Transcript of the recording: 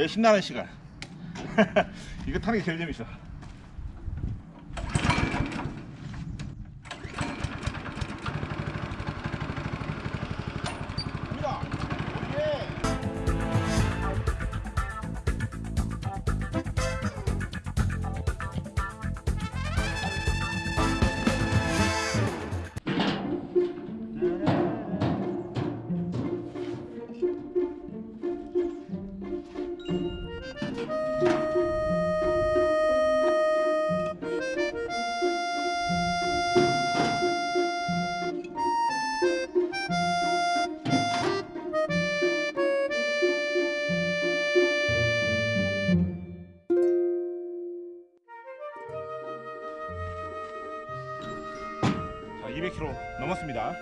제일 신나는 시간. 이거 타는 게 제일 재밌어. 200km 넘었습니다.